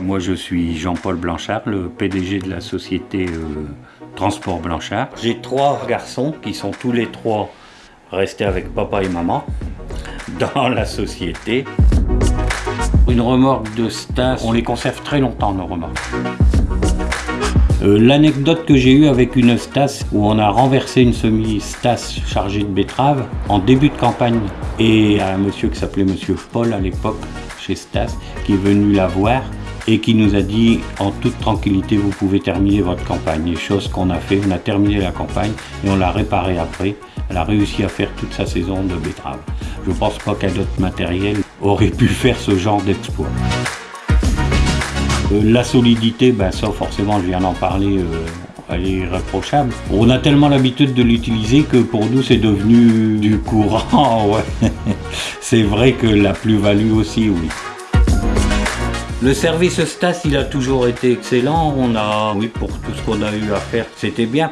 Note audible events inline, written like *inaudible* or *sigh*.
Moi je suis Jean-Paul Blanchard, le PDG de la société euh, Transport Blanchard. J'ai trois garçons qui sont tous les trois restés avec papa et maman dans la société. Une remorque de Stas, on les conserve très longtemps nos remorques. Euh, L'anecdote que j'ai eue avec une Stas où on a renversé une semi-Stas chargée de betteraves en début de campagne et un monsieur qui s'appelait monsieur Paul à l'époque chez Stas qui est venu la voir et qui nous a dit en toute tranquillité vous pouvez terminer votre campagne. Et chose qu'on a fait, on a terminé la campagne et on l'a réparée après. Elle a réussi à faire toute sa saison de betteraves. Je pense pas qu'un autre matériel aurait pu faire ce genre d'exploit. Euh, la solidité, ben ça forcément je viens d'en parler, euh, elle est irréprochable. On a tellement l'habitude de l'utiliser que pour nous c'est devenu du courant. *laughs* C'est vrai que la plus-value aussi, oui. Le service Stas, il a toujours été excellent. On a, oui, pour tout ce qu'on a eu à faire, c'était bien.